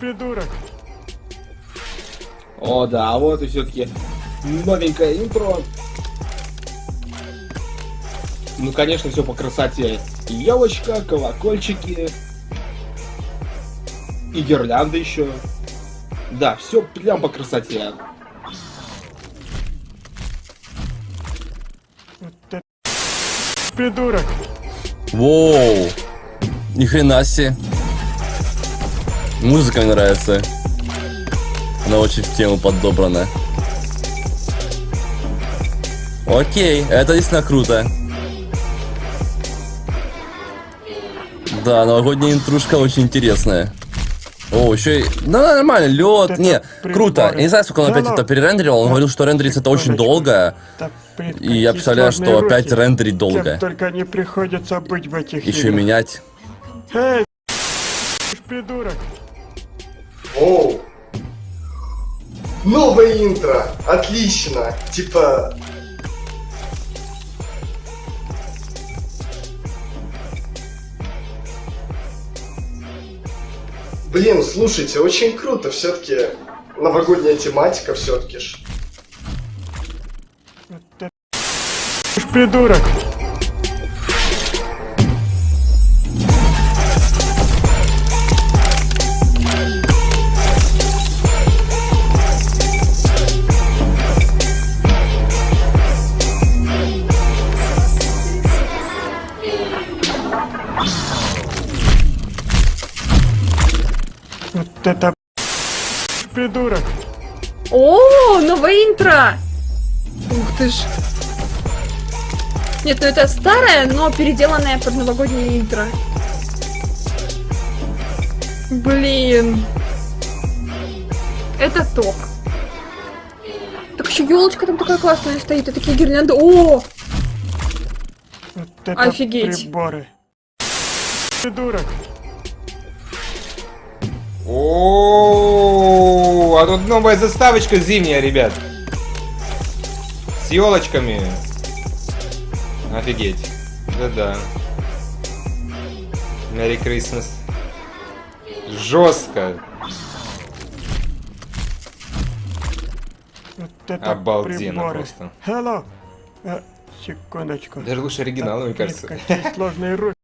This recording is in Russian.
Придурок. О, да, вот и все-таки новенькое интро. Ну, конечно, все по красоте. Елочка, колокольчики. И гирлянды еще. Да, все прям по красоте. Вот это придурок. Воу. Ни хрена себе. Музыка мне нравится. Она очень в тему подобрана. Окей, это действительно круто. Да, новогодняя интрушка очень интересная. О, еще и... Да, нормально, лед. Это Не, круто. приборы. Я не знаю, сколько он опять Да это ну, перерендерил. Он говорил, что рендерится это очень долго. И я представляю, что сложные опять руки. рендерить долго. Кем только не приходится быть в этих Еще играх. менять. Эй, придурок. Оу. Новое интро. Отлично. Типа... Блин, слушайте, очень круто. Все-таки новогодняя тематика все-таки ж. Это придурок. Вот это придурок. О, новое интро! Ух ты ж. Нет, ну это старое, но переделанное под новогоднее интро. Блин. Это топ. Так еще елочка там такая классная стоит, и такие гирлянды. О! Вот это Офигеть. приборы. Придурок. О, а тут новая заставочка зимняя, ребят. С елочками. Офигеть. Да-да. Merry Christmas. Жестко. Вот это Обалденно приборы. просто. Hello. Э, секундочку. Даже лучше оригинала, мне кажется. Какие сложные руки.